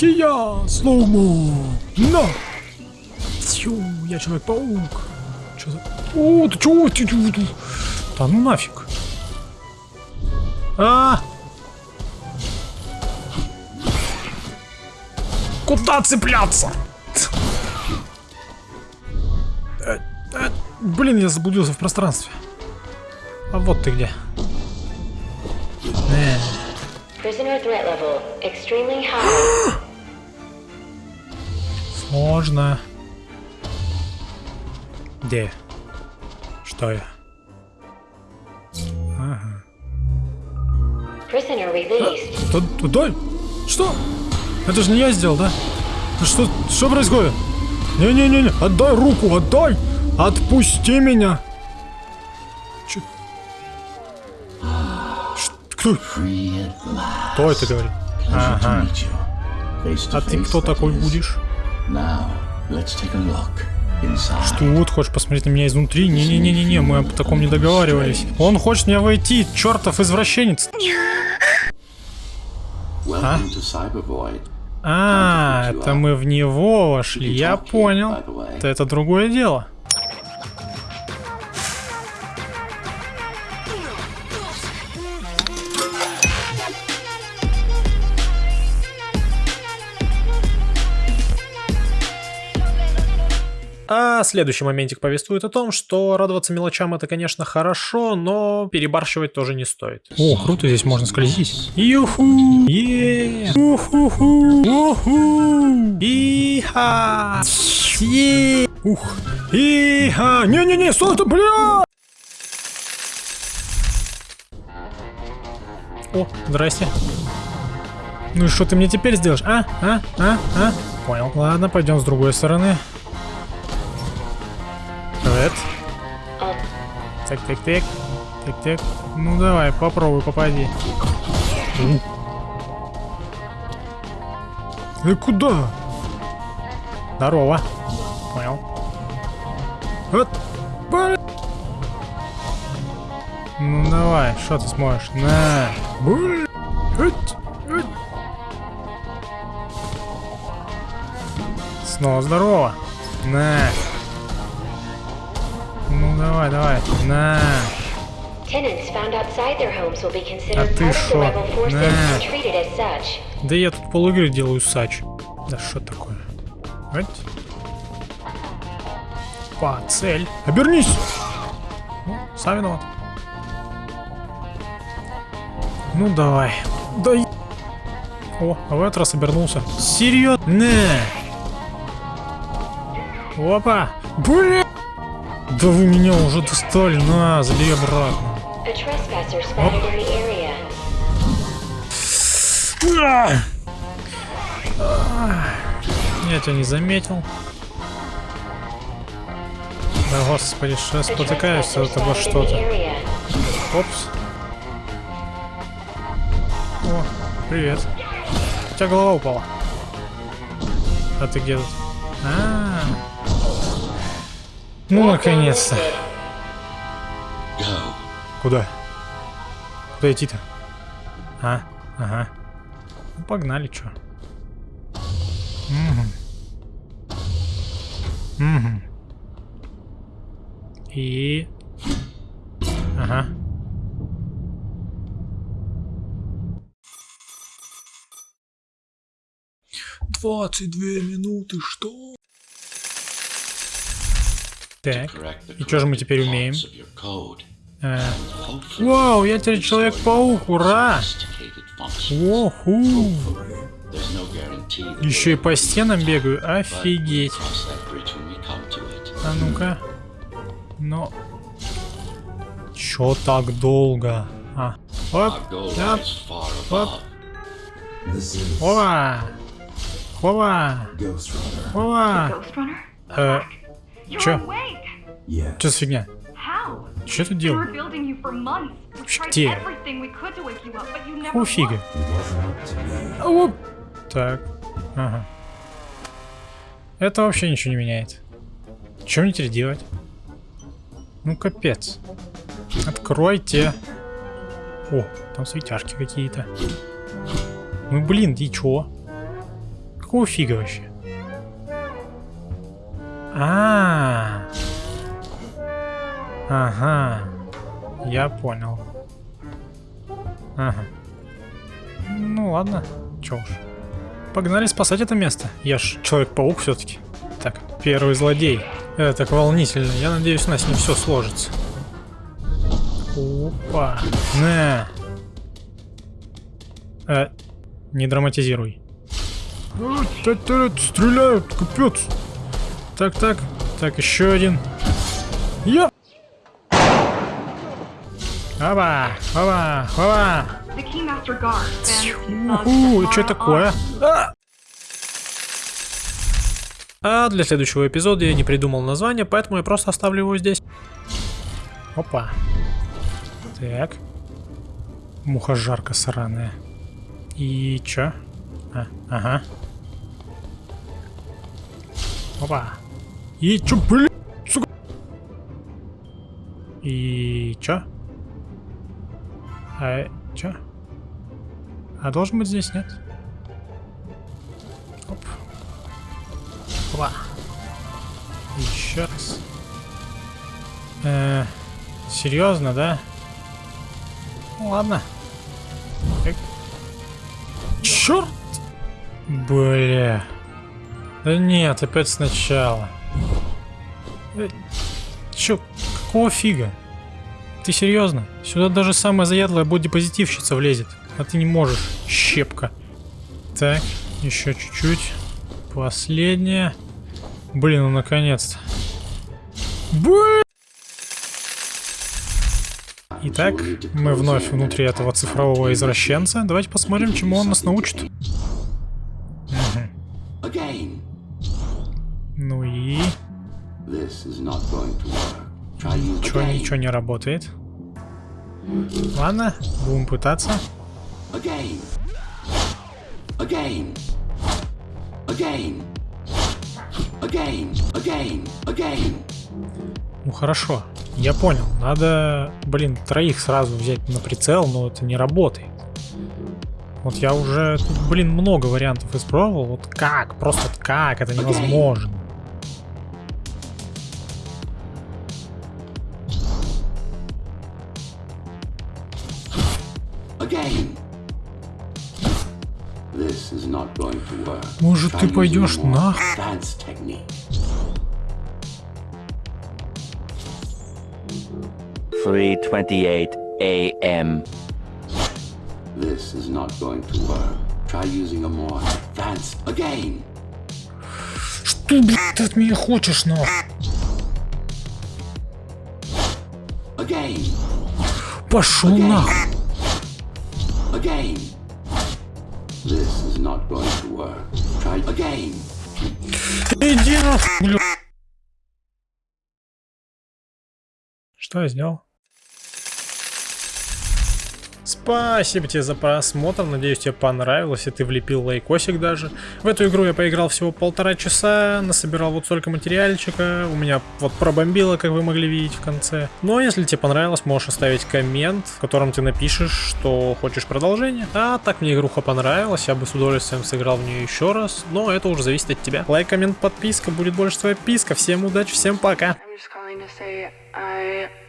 Хия! Слоумо! На! Тю, я Человек-паук. Чё за... О, ты чё? Ты, ты, ты. Да ну нафиг. А! Куда цепляться? Э, э, Блин, я заблудился в пространстве. А вот ты где. Э, Сложно. Где? Что я? Ага. Prisoner released. Т- Туда? Что? Это же не я сделал, да? Что, что происходит? Не-не-не, отдай руку, отдай! Отпусти меня! Ш- Кто? Кто это говорит? Ага. А ты кто такой будешь? Что, вот хочешь посмотреть на меня изнутри? Не-не-не-не-не, мы об таком не договаривались. Он хочет меня войти, чертов извращенец. Cybervoid. А, это мы в него вошли, я понял. Это, это другое дело. А следующий моментик повествует о том, что радоваться мелочам это, конечно, хорошо, но перебарщивать тоже не стоит. О, круто, здесь можно скользить. Юху! Е! Уху-ху! Уху! Иха! Е! Ух! Иха! Не-не-не, стой ты, бля! О, здрасте. Ну и что ты мне теперь сделаешь? А? А? А? А? Понял. Ладно, пойдем с другой стороны. Привет. Так, так, так. Так, так. Ну давай, попробуй, попади. Э, куда? Здорово. Понял. Вот. Ну давай, что ты сможешь? На. Снова здорово. На. Давай, давай. На. А ты шо? На. Да я тут полуигры делаю сач. Да что такое? Вот. По цель. Обернись! Ну, сам виноват. Ну давай. Да О, а в этот раз обернулся. Серьезно? Опа! Бля! Да вы меня уже достали. На, забери обратно. А! А! Я тебя не заметил. Да господи, A спотыкаюсь от the что-то. Опс. О, привет. У тебя голова упала. А ты где тут? А, Ну, наконец-то. Куда? Куда идти-то? А, ага. Ну, погнали, чё. Угу. Угу. И... Ага. Двадцать две минуты, что? Так, и что же мы теперь умеем? Э, Вау, я теперь Человек-паук, ура! that Еще и по стенам бегаю, офигеть. А ну-ка. Но... Чё так долго? А. Оп, оп, оп. Хова! Ghost Runner? Э, Yes. Чё за фигня? Чё ты делал? Вообще где? Какого фига? Оп. Так. Ага. Это вообще ничего не меняет. Что мне теперь делать? Ну капец. Откройте. О, там светяшки какие-то. Ну блин, и чё? Какого фига вообще? А, ага, я понял. Ага. Ну ладно, чё уж. Погнали спасать это место. Я ж Человек-паук все-таки. Так, первый злодей. Это так волнительно. Я надеюсь, у нас не все сложится. Опа. На. Э, не драматизируй. Э, Стреляют, капец. Так, так. Так, еще один. Keymaster Guard. Then, uh, Уху, что такое? А! А для следующего эпизода я не придумал название, поэтому я просто оставлю его здесь. Опа. Так. Мухожарка сраная. И чё? А, ага. Опа. И чё, блин, сука? И чё? А, чё? А должен быть здесь, нет? Оп. Опа. Еще раз. Э, серьезно, да? Ну, ладно. Так. Черт! Бля. Да нет, опять сначала. Чё, какого фига? Ты серьезно? Сюда даже самая заядлая бодипозитивщица влезет. А ты не можешь, щепка. Так, еще чуть-чуть. Последняя. Блин, ну наконец-то. Блин! Итак, мы вновь внутри этого цифрового извращенца. Давайте посмотрим, чему он нас научит. Ничего не работает. Ладно, будем пытаться. Again. Again. Again. Again. Again. Again. Ну хорошо, я понял. Надо, блин, троих сразу взять на прицел, но это не работает. Вот я уже, тут, блин, много вариантов испробовал. Вот как? Просто как? Это невозможно. Может, Try ты using пойдешь more на... Advanced technique. Three twenty-eight a.m. This is not going to work. Try using a more advanced. Again. Что, блядь, ты от меня хочешь, но? Again. Пошел нахуй. Again. This is not going to work. Try again. Иди бля. Что я сделал? Спасибо тебе за просмотр, надеюсь тебе понравилось и ты влепил лайкосик даже. В эту игру я поиграл всего полтора часа, насобирал вот столько материальчика, у меня вот пробомбило, как вы могли видеть в конце. Но если тебе понравилось, можешь оставить коммент, в котором ты напишешь, что хочешь продолжение. А так мне игруха понравилась, я бы с удовольствием сыграл в нее еще раз, но это уже зависит от тебя. Лайк, коммент, подписка, будет больше твоя писка. Всем удачи, всем пока! I'm just